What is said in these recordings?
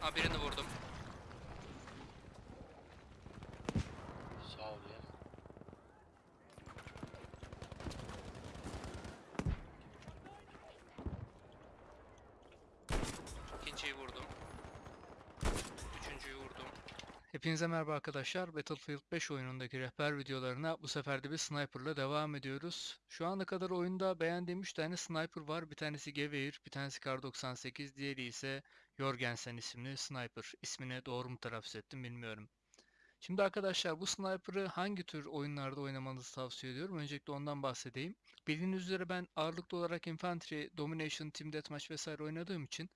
Ha birini vurdum. Sağ ol ya. İkinciyi vurdum. Üçüncüyü vurdum. Hepinize merhaba arkadaşlar. Battlefield 5 oyunundaki rehber videolarına bu sefer de bir sniper'la devam ediyoruz. Şu ana kadar oyunda beğendiğim 3 tane sniper var. Bir tanesi Gewehr, bir tanesi Kar 98, diğeri ise Jorgensen isimli sniper. İsmini doğru mu telaffuz ettim bilmiyorum. Şimdi arkadaşlar bu sniper'ı hangi tür oyunlarda oynamanızı tavsiye ediyorum. Öncelikle ondan bahsedeyim. Bildiğiniz üzere ben ağırlıklı olarak Infantry, Domination, Team Deathmatch vesaire oynadığım için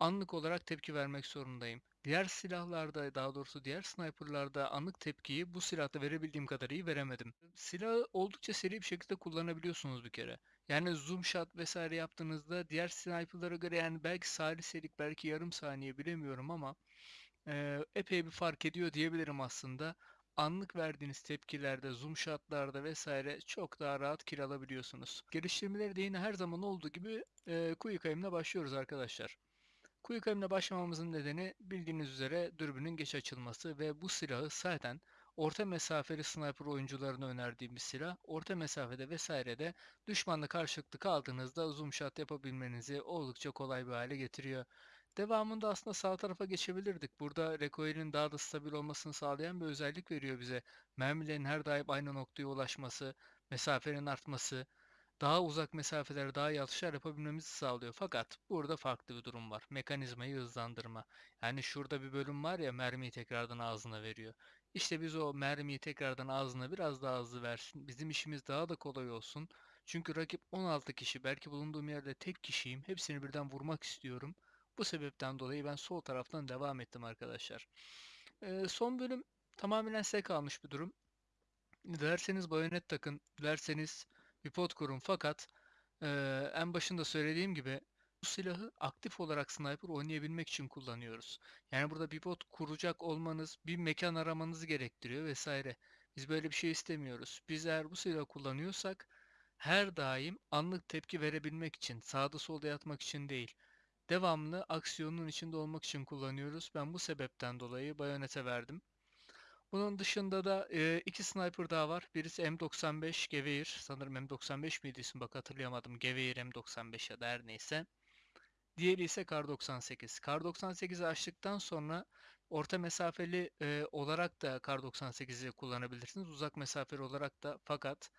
anlık olarak tepki vermek zorundayım. Diğer silahlarda, daha doğrusu diğer sniperlarda anlık tepkiyi bu silahta verebildiğim kadar iyi veremedim. Silahı oldukça seri bir şekilde kullanabiliyorsunuz bir kere. Yani zoom shot vesaire yaptığınızda diğer sniperlara göre yani belki saliselik, belki yarım saniye bilemiyorum ama eee, epey bir fark ediyor diyebilirim aslında. Anlık verdiğiniz tepkilerde, zoom shotlarda vesaire çok daha rahat kill alabiliyorsunuz. Geliştirmeleri de yine her zaman olduğu gibi eee Quick Aim'le başlıyoruz arkadaşlar. Aim'le başlamamızın nedeni bildiğiniz üzere dürbünün geç açılması ve bu silahı zaten orta mesafeli sniper oyuncularına önerdiğim bir silah. Orta mesafede vesairede düşmanla karşılıklı kaldığınızda zoom shot yapabilmenizi oldukça kolay bir hale getiriyor. Devamında aslında sağ tarafa geçebilirdik. Burada recoil'in daha da stabil olmasını sağlayan bir özellik veriyor bize. Mermilerin her daim aynı noktaya ulaşması, mesafenin artması, daha uzak mesafelere daha iyi atışlar yapabilmemizi sağlıyor. Fakat burada farklı bir durum var. Mekanizmayı hızlandırma. Yani şurada bir bölüm var ya mermiyi tekrardan ağzına veriyor. İşte biz o mermiyi tekrardan ağzına biraz daha hızlı versin. Bizim işimiz daha da kolay olsun. Çünkü rakip 16 kişi. Belki bulunduğum yerde tek kişiyim. Hepsini birden vurmak istiyorum. Bu sebepten dolayı ben sol taraftan devam ettim arkadaşlar. Ee, son bölüm tamamen size kalmış bir durum. Dilerseniz bayonet takın, dilerseniz bir pot kurun fakat eee, en başında söylediğim gibi bu silahı aktif olarak sniper oynayabilmek için kullanıyoruz. Yani burada bir pot kuracak olmanız, bir mekan aramanızı gerektiriyor vesaire. Biz böyle bir şey istemiyoruz. Biz eğer bu silahı kullanıyorsak her daim anlık tepki verebilmek için, sağda solda yatmak için değil, devamlı aksiyonun içinde olmak için kullanıyoruz. Ben bu sebepten dolayı bayonete verdim. Bunun dışında da e, iki sniper daha var. Birisi M95 Gewehr. Sanırım M95 miydi isim bak hatırlayamadım. Gewehr M95 ya da her neyse. Diğeri ise Kar 98. Kar 98'i açtıktan sonra orta mesafeli e, olarak da Kar 98'i kullanabilirsiniz. Uzak mesafeli olarak da fakat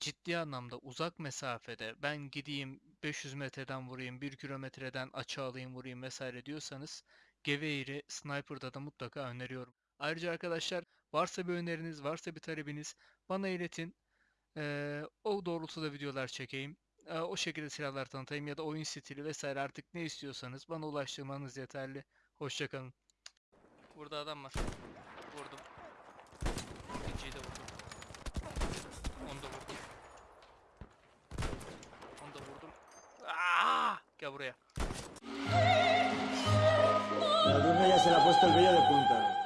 ciddi anlamda uzak mesafede ben gideyim 500 metreden vurayım, 1 kilometreden açı alayım vurayım vesaire diyorsanız Gewehr'i Sniper'da da mutlaka öneriyorum. Ayrıca arkadaşlar varsa bir öneriniz, varsa bir talebiniz bana iletin. Ee, o doğrultuda videolar çekeyim. Ee, o şekilde silahlar tanıtayım ya da oyun stili vesaire artık ne istiyorsanız bana ulaştırmanız yeterli. Hoşçakalın. Burada adam var. Vurdum. İkinciyi de vurdum. Onu da vurdum. Onu da vurdum. Aa! Gel buraya. La ya se le ha puesto el vello de punta.